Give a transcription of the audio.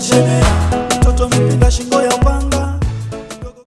chebera